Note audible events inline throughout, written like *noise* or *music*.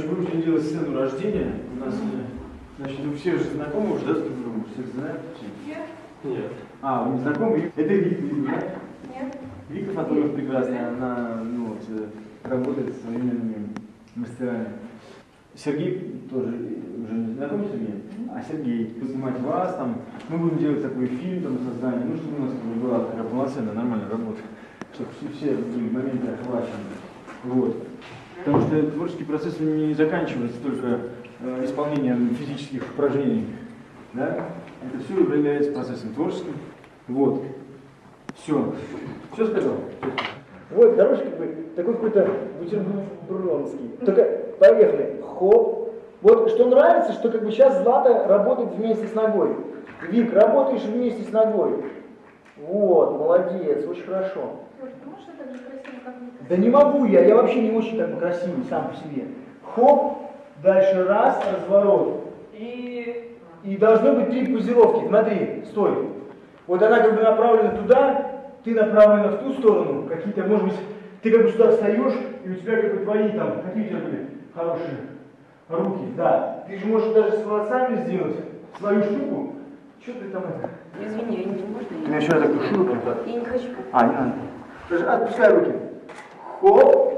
Короче, мы будем делать сцену рождения. У нас, э, значит, вы все же знакомы уже, да, с друг другом? Все знают? Нет. Нет. А, вы не знакомы? Это Вика, да? Нет. Вика Фатуров прекрасная, она ну, вот, э, работает с современными мастерами. Сергей тоже уже не знаком с Сергеем, а Сергей будет снимать вас, там, мы будем делать такой фильм, там, создание, ну, чтобы у нас была такая полноценная, нормальная работа, чтобы все, все были моменты охвачены. Вот. Потому что творческий процесс не заканчивается только э, исполнением физических упражнений. Да? Это все является процессом творческим. Вот. Все. Все сказал? Вот, дорожка бы такой какой-то бутербродский. Только поехали. Хоп. Вот что нравится, что как бы сейчас Злата работает вместе с ногой. Вик, работаешь вместе с ногой. Вот, молодец, очень хорошо. Да не могу я, я вообще не очень как бы красивый сам по себе. Хоп, дальше раз, разворот. И, и должно быть три позировки. Смотри, стой. Вот она как бы направлена туда, ты направлена в ту сторону. Какие-то, может быть, ты как бы сюда встаешь, и у тебя как бы твои там, какие у тебя были хорошие руки, да. Ты же можешь даже с волосами сделать свою штуку. Что ты там это? Извини, я не можно? Ты Я, меня еще так душила прям так. я не хочу. А, не надо. Даже отпускай руки. Хоп.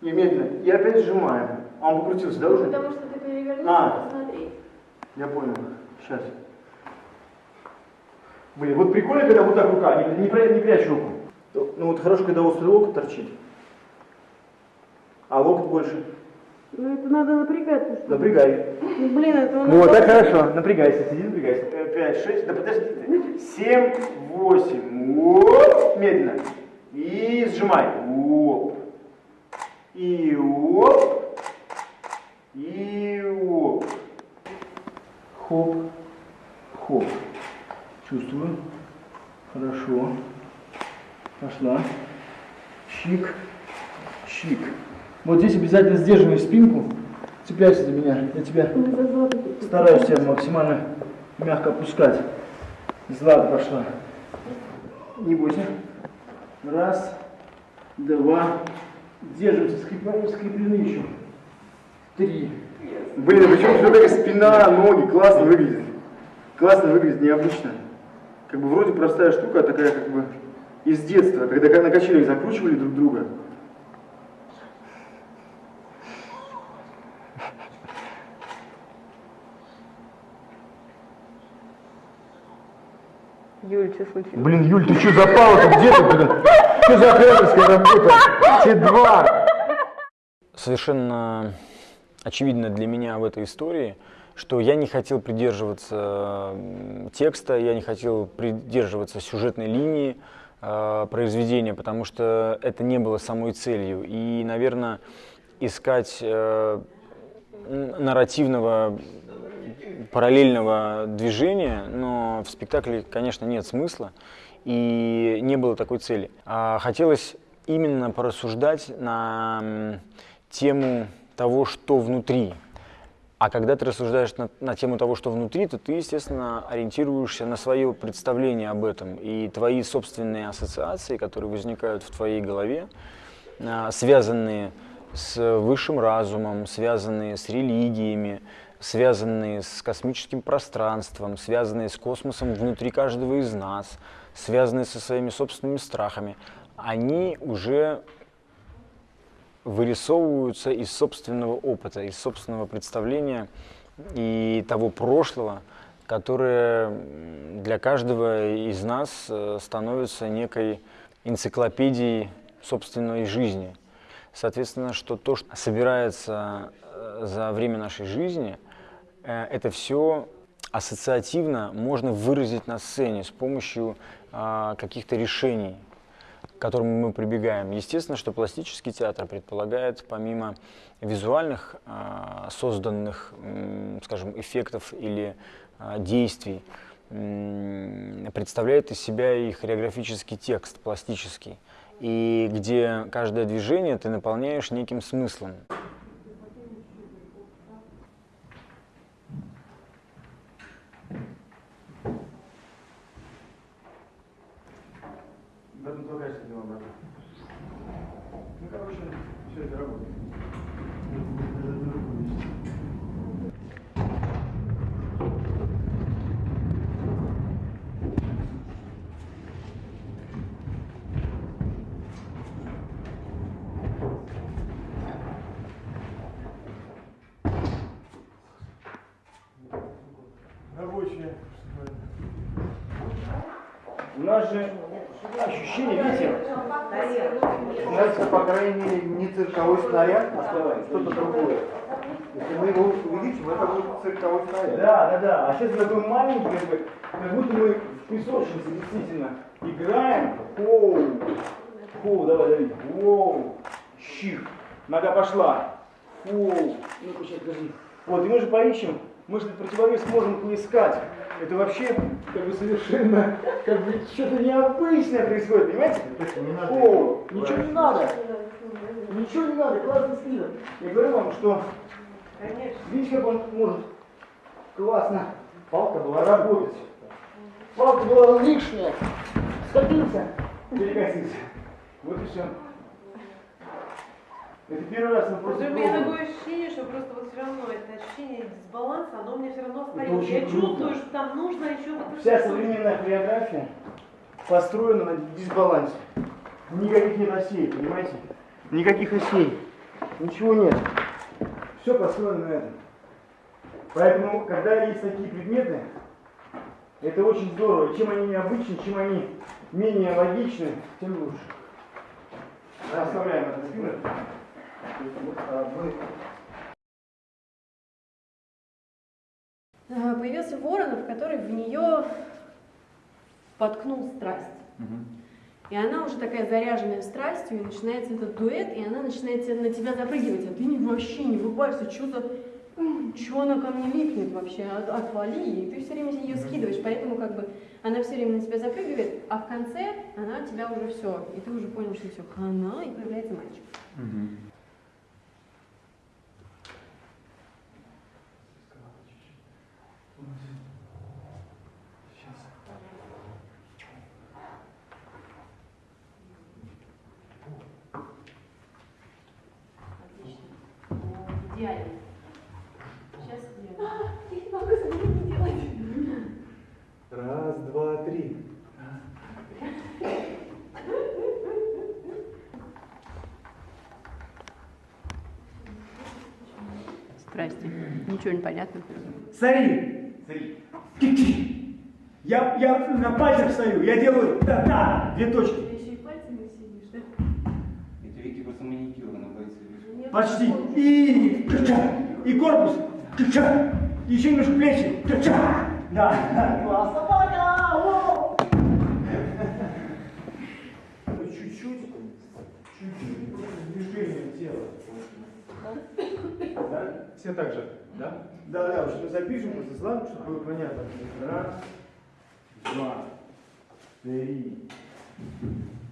И медленно. И опять сжимаем. А он покрутился, да, уже? Потому что ты перевернешь, А. посмотри. Я понял. Сейчас. Блин, вот прикольно, когда вот так рука, не, не, не прячь руку. Ну вот хорошо, когда острый локоть торчит. А локоть больше. Ну это надо напрягаться. что ли. Напрягай. Ну, блин, это Ну вот так хорошо. Напрягайся, сиди, напрягайся. Э, Пять, шесть, да подожди ты. Семь, восемь. Оп, медленно. И сжимай. Оп. И оп. И оп. Хоп. Хоп. Чувствую. Хорошо. Пошла. Чик. Чик. Вот здесь обязательно сдерживай спинку. Цепляйся за меня. Я тебя стараюсь тебя максимально мягко опускать. Злата пошла. Не бойся. Раз, два. Держимся, скреплены, скреплены еще. Три. Блин, почему у такая спина, ноги, классно выглядит. Классно выглядит, необычно. Как бы вроде простая штука, а такая как бы из детства, когда на качелях закручивали друг друга. Юль, что случилось? Блин, Юль, ты что запала-то? Где ты, блин? Что за операторская работа? Те два. Совершенно очевидно для меня в этой истории, что я не хотел придерживаться текста, я не хотел придерживаться сюжетной линии э, произведения, потому что это не было самой целью. И, наверное, искать э, нарративного параллельного движения, но в спектакле, конечно, нет смысла и не было такой цели. А хотелось именно порассуждать на тему того, что внутри. А когда ты рассуждаешь на, на тему того, что внутри, то ты, естественно, ориентируешься на свое представление об этом. И твои собственные ассоциации, которые возникают в твоей голове, а, связанные с высшим разумом, связанные с религиями, связанные с космическим пространством, связанные с космосом внутри каждого из нас, связанные со своими собственными страхами, они уже вырисовываются из собственного опыта, из собственного представления и того прошлого, которое для каждого из нас э, становится некой энциклопедией собственной жизни. Соответственно, что то, что собирается э, за время нашей жизни, это все ассоциативно можно выразить на сцене с помощью а, каких-то решений, к которым мы прибегаем. Естественно, что пластический театр предполагает, помимо визуальных а, созданных, скажем, эффектов или а, действий, представляет из себя и хореографический текст, пластический, и где каждое движение ты наполняешь неким смыслом. В этом только качестве дела, брат. Ну, короче, все это работает. рабочее. У нас же ощущение, видите, Знаете, по крайней мере, не цирковой снаряд, а что-то другое. Если мы его увеличим, это будет цирковой снаряд. Да, да, да. А сейчас такой маленький, как, бы, как будто мы в песочнице действительно играем. Хоу, хоу, давай, давай. Воу, щих. Нога пошла. Хоу. Ну-ка, сейчас, подожди. Вот, и мы же поищем, мы же противовес можем поискать. Это вообще как бы совершенно как бы что-то необычное происходит, понимаете? Не надо Хоу, его ничего не надо. Ничего не надо, классный скидок. Я говорю вам, что видите, как он может классно. Палка была работать. Палка была лишняя. Скатился, перекосился. Вот и все. Это первый раз мы просто у меня пробуем. такое ощущение, что просто вот все равно это ощущение дисбаланса, оно у меня все равно остается. Я круто. чувствую, что там нужно еще вот Вся современная хореография построена на дисбалансе. Никаких нет осей, понимаете? Никаких осей. Ничего нет. Все построено на этом. Поэтому, когда есть такие предметы, это очень здорово. Чем они необычны, чем они менее логичны, тем лучше. Оставляем это спину. А А, Появился Воронов, который в нее воткнул страсть. И она уже такая заряженная страстью, и начинается этот дуэт, и она начинает на тебя запрыгивать, а ты не, вообще не врубаешься, что за... Что она ко мне липнет вообще, От- отвали, и ты все время ее скидываешь, поэтому как бы она все время на тебя запрыгивает, а в конце она тебя уже все, и ты уже понял, что все, хана, и появляется мальчик. Отлично. Идеально. Сейчас сделаем. Я не могу этого не делать. Раз, два, три. Здрасте. Ничего не понятно. Смотри. Ки-ки. Я, я на пальцах стою, я делаю да-да, две точки. Ты еще и пальцами сидишь, да? Это Вики просто маникюр на решил. Почти. И ча И корпус. ча Еще немножко плечи. ча Да. Классно, пока. О! Ну, Чуть-чуть. Чуть-чуть просто движение тела. Да? Все так же, да? Да, да, что запишем просто славу, чтобы было понятно. Раз, два, три.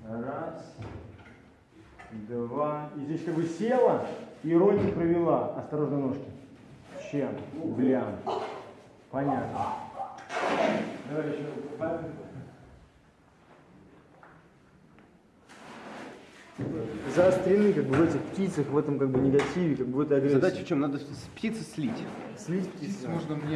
Раз, два. И здесь как бы села и ротик провела. Осторожно ножки. Чем? Блям. Понятно. Давай еще. Заострены как бы в этих птицах, в этом как бы негативе, как бы в этой агрессии. Задача в чем? Надо с птицы слить. слить птицу.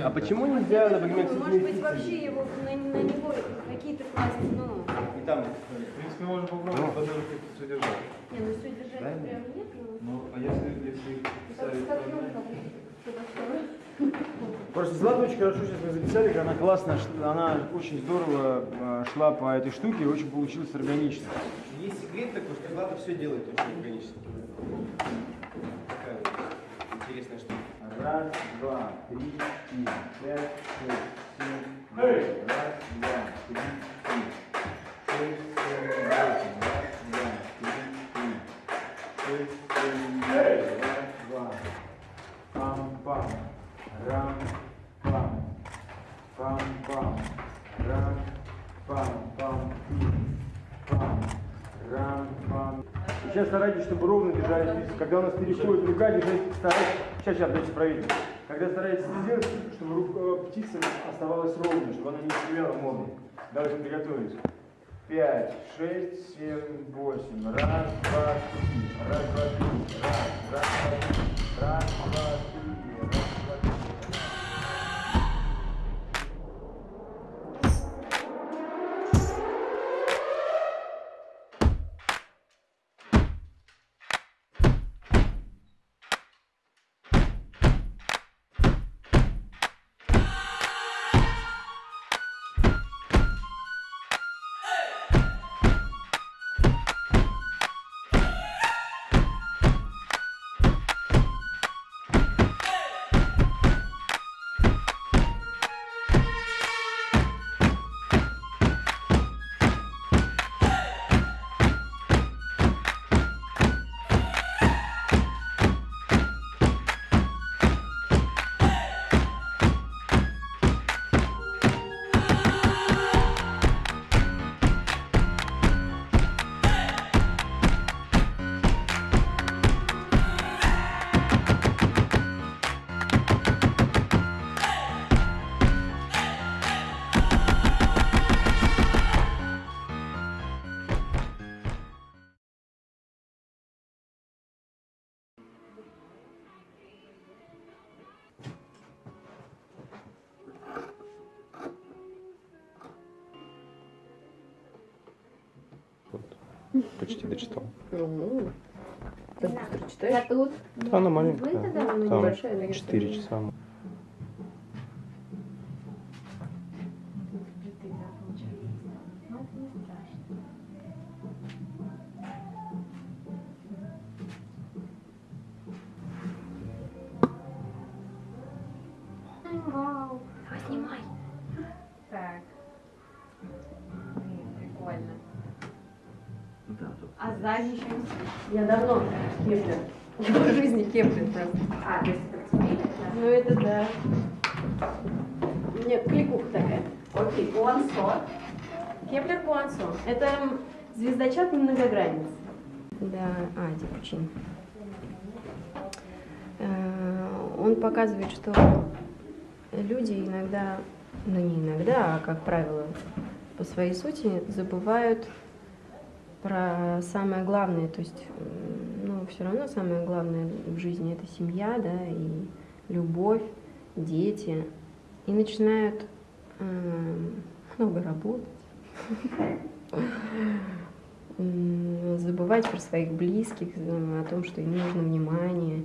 А почему нельзя, например, с Может быть, этими вообще его на, на него какие-то класть, ну, И там. В принципе, можно попробовать потом все держать. не, ну все держать прям нет, ну, Ну, а если, если второе. Просто Злата очень хорошо сейчас мы записали, как она классно, она очень здорово э, шла по этой штуке и очень получилось органично. Есть секрет такой, что Злата все делает очень органически. Такая вот интересная штука. Раз, два, три, четыре, пять, шесть, семь, восемь. Раз, два, три, четыре. Шесть, семь, восемь. Раз, два. Пам-пам. Рам-пам. Пам-пам. Рам-пам-пам. Пам. Рам-пам. Сейчас старайтесь, чтобы ровно держались птицы. Когда у нас переходит рука, держать, старайтесь. Сейчас, сейчас, дайте проверить. Когда стараетесь сделать, чтобы рука, птица оставалась ровной, чтобы она не стреляла мордой. Давайте приготовились. Пять, шесть, семь, восемь. Раз, два, три. Раз, два, три. Почти дочитал. Ну, так быстро читаешь? тут. Да, она маленькая. Ну, Там небольшая, да, 4 часа. Не Я давно Кеплер. Я в жизни Кеплер просто. А, то есть это тебе? Ну это да. Нет, кликуха такая. Окей, Пуансо. Кеплер Пуансо. Это м, звездочет многогранниц. Да, а, Дипучин. Э, Он показывает, что люди иногда, ну не иногда, а как правило, по своей сути забывают про самое главное, то есть, ну, все равно самое главное в жизни это семья, да, и любовь, дети, и начинают эм, много работать, *laughs* забывать про своих близких, э, о том, что им нужно внимание.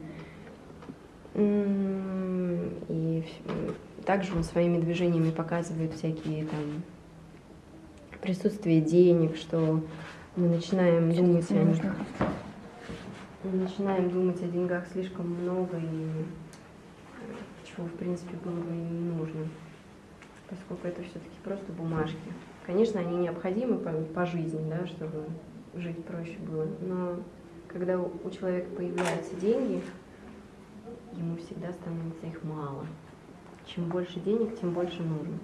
И также он своими движениями показывает всякие там присутствие денег, что мы начинаем думать о них. Мы начинаем думать о деньгах слишком много и э, чего в принципе было бы и не нужно, поскольку это все-таки просто бумажки. Конечно, они необходимы по, по жизни, да, чтобы жить проще было, но когда у у человека появляются деньги, ему всегда становится их мало. Чем больше денег, тем больше нужно.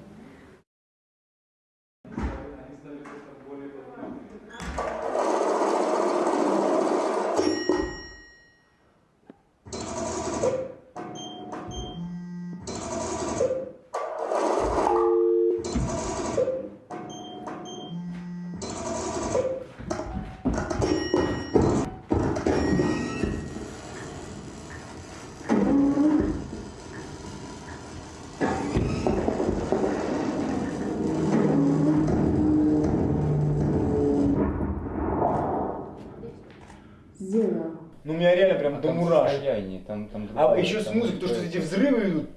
Сделано. Ну, у меня реально прям до Там мурашек. состояние, там, там А еще с музыкой, то, что эти взрывы идут.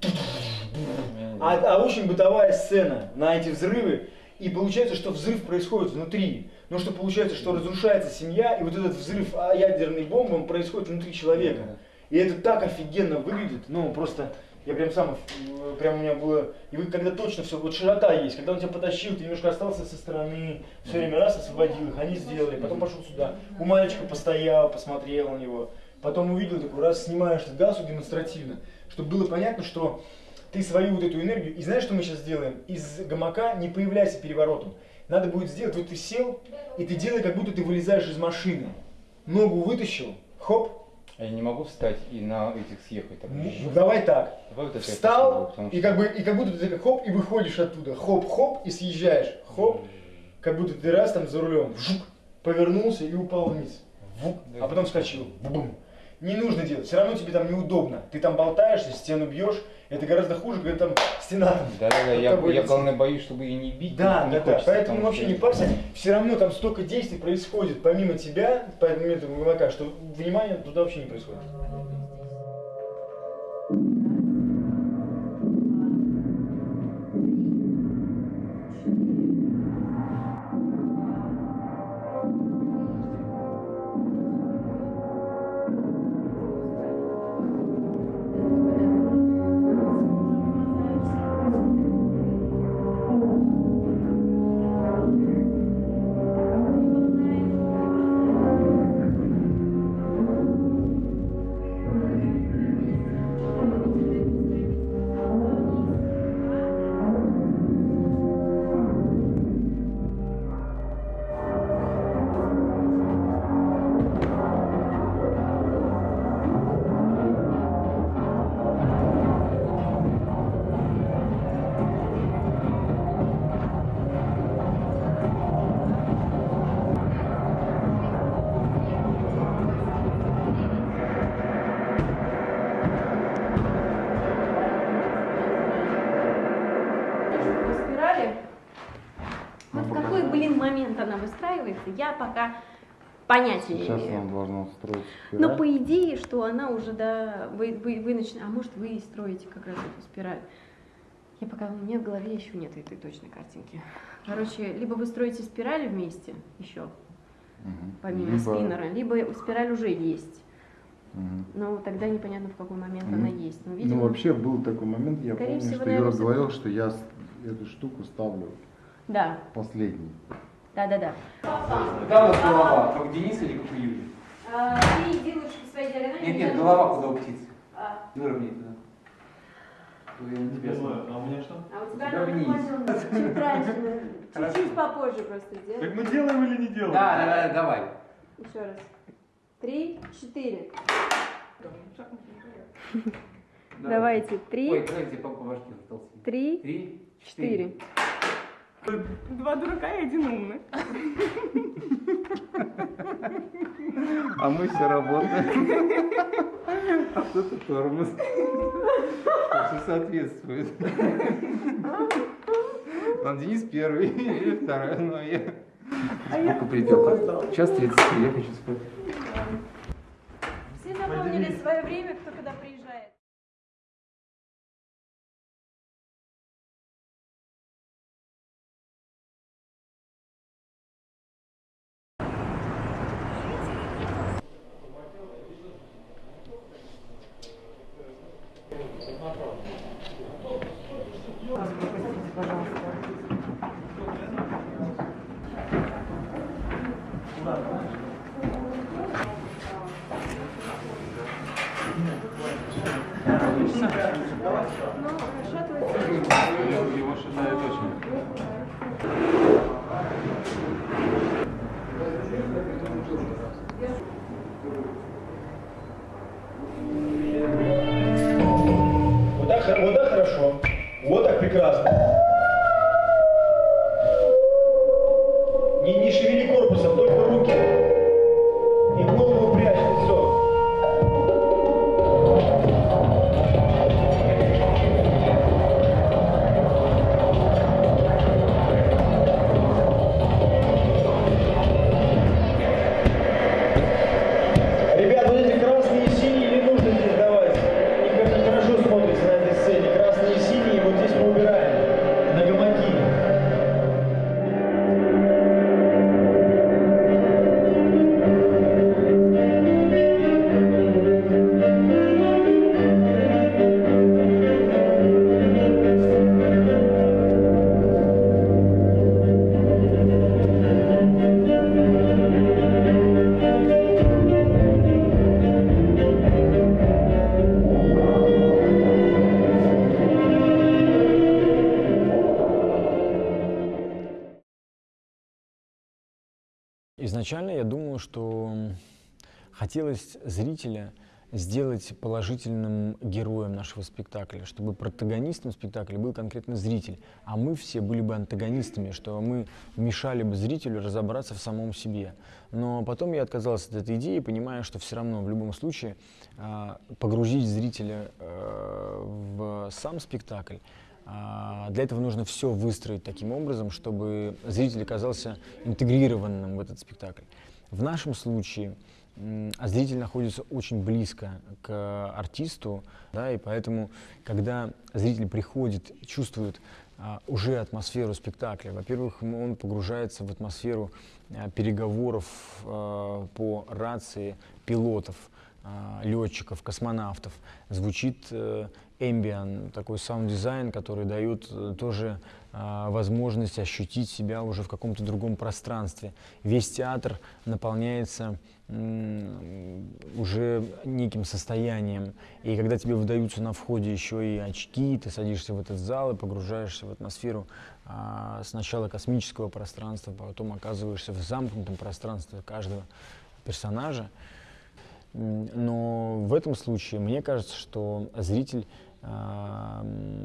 А, а очень бытовая сцена на эти взрывы. И получается, что взрыв происходит внутри. Но что получается, что разрушается семья, и вот этот взрыв а, ядерной бомбы, он происходит внутри человека. И это так офигенно выглядит. Ну, просто я прям сам, э, прям у меня было, и вы когда точно все, вот широта есть, когда он тебя потащил, ты немножко остался со стороны, все время раз освободил их, они сделали, потом пошел сюда, у мальчика постоял, посмотрел на него, потом увидел такой раз, снимаешь этот гасу демонстративно, чтобы было понятно, что ты свою вот эту энергию, и знаешь, что мы сейчас сделаем? Из гамака не появляйся переворотом. Надо будет сделать, вот ты сел, и ты делай, как будто ты вылезаешь из машины. Ногу вытащил, хоп, А Я не могу встать и на этих съехать. Так, ну, давай так. Давай вот Встал, попробую, потому и что- как бы, и как будто ты хоп, и выходишь оттуда. Хоп-хоп, и съезжаешь. Хоп, как будто ты раз там за рулем. Вжук, повернулся и упал вниз. Вук, а потом вскочил. Бум. Не нужно делать, все равно тебе там неудобно. Ты там болтаешься, стену бьешь. Это гораздо хуже, когда там стена. *laughs* Под я, тобой я летит. главное боюсь, чтобы ее не бить. Да, не да, да. Поэтому потому вообще не парься. Все равно там столько действий происходит помимо тебя, поэтому этого гамака, что внимание туда вообще не происходит. Выстраивается, я пока понятия не Сейчас имею. она должна строить Но спираль. по идее, что она уже, да, вы, вы, вы начинаете, а может вы и строите как раз эту спираль. Я пока, у меня в голове еще нет этой точной картинки. Короче, либо вы строите спираль вместе еще, Мгм. помимо Либо- спиннера, либо спираль уже есть. Мгм. Но тогда непонятно, в какой момент Ну, она есть. Но, Ну, видимо, вообще был такой момент, я Скорее помню, всего, что Юра говорил, что я эту штуку ставлю Да, последний. Да, да, да. Куда у нас голова? Как у Дениса или как у Юли? ты лучше к своей диагонали. Нет, нет, голова куда у птицы. А. Выровняй туда. А у меня что? А у тебя надо чуть раньше, *laughs* чуть-чуть попозже просто сделай. Так мы делаем или не делаем? Да, да, да, давай. Еще раз. Три, четыре. Давайте. Три, Ой, давайте по, башке толстый. три, Три, четыре. Два дурака и один умный. А мы все работаем. А кто-то тормоз. Что соответствует. Там Денис первый, или второй, ну а я... Сколько придет? Час 33, я хочу спать. Все запомнили свое время, кто когда приезжает. Его шатает очень. Вот так, вот так хорошо. Вот так прекрасно. Не, не шевели Изначально я думал, что хотелось зрителя сделать положительным героем нашего спектакля, чтобы протагонистом спектакля был конкретно зритель, а мы все были бы антагонистами, что мы мешали бы зрителю разобраться в самом себе. Но потом я отказался от этой идеи, понимая, что все равно в любом случае а, погрузить зрителя э, в сам спектакль Для этого нужно все выстроить таким образом, чтобы зритель оказался интегрированным в этот спектакль. В нашем случае а зритель находится очень близко к артисту, да, и поэтому, когда зритель приходит, чувствует а, уже атмосферу спектакля, во-первых, он погружается в атмосферу а, переговоров а, по рации пилотов, а, летчиков, космонавтов. Звучит э, ambient, такой саунд-дизайн, который дает э, тоже а, возможность ощутить себя уже в каком-то другом пространстве. Весь театр наполняется уже неким состоянием. И когда тебе выдаются на входе еще и очки, ты садишься в этот зал и погружаешься в атмосферу а, сначала космического пространства, потом оказываешься в замкнутом пространстве каждого персонажа. Но в этом случае мне кажется, что зритель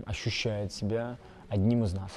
ощущает себя одним из нас.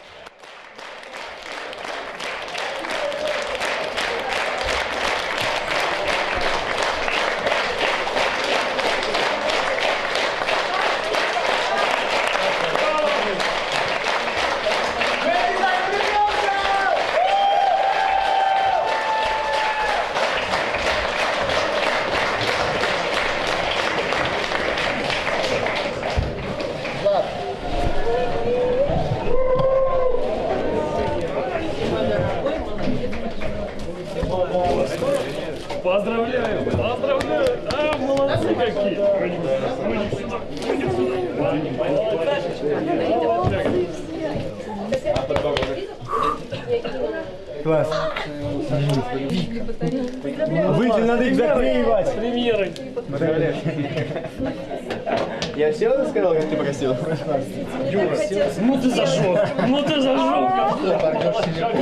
Ну ты зажег. Ну ты.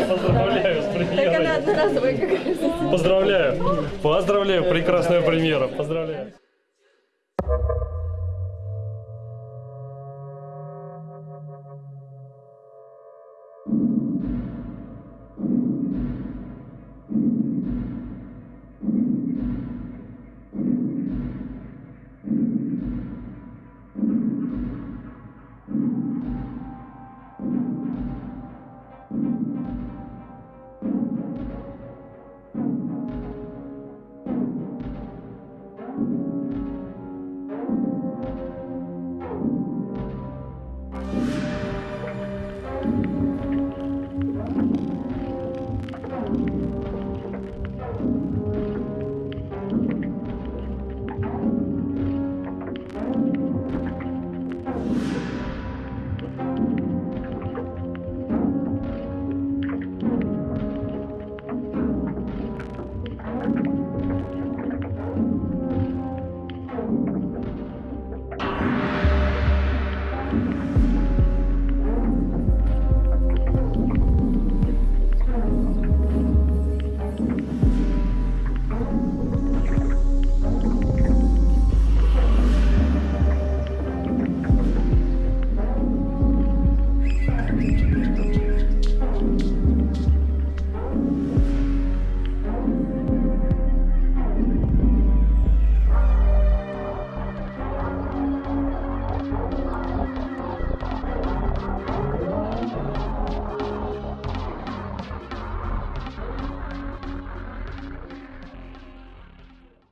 Поздравляю с Так она премьерой. одноразовая. Поздравляю. Поздравляю. Прекрасная премьера. Поздравляю.